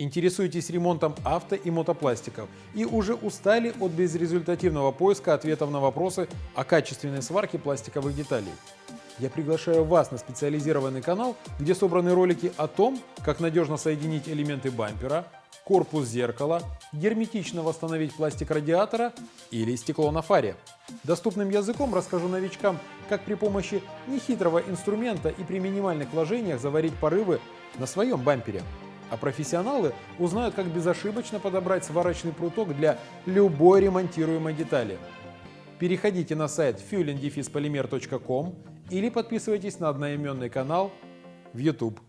Интересуетесь ремонтом авто и мотопластиков и уже устали от безрезультативного поиска ответов на вопросы о качественной сварке пластиковых деталей? Я приглашаю вас на специализированный канал, где собраны ролики о том, как надежно соединить элементы бампера, корпус зеркала, герметично восстановить пластик радиатора или стекло на фаре. Доступным языком расскажу новичкам, как при помощи нехитрого инструмента и при минимальных вложениях заварить порывы на своем бампере. А профессионалы узнают, как безошибочно подобрать сварочный пруток для любой ремонтируемой детали. Переходите на сайт fuelingdefispolymer.com или подписывайтесь на одноименный канал в YouTube.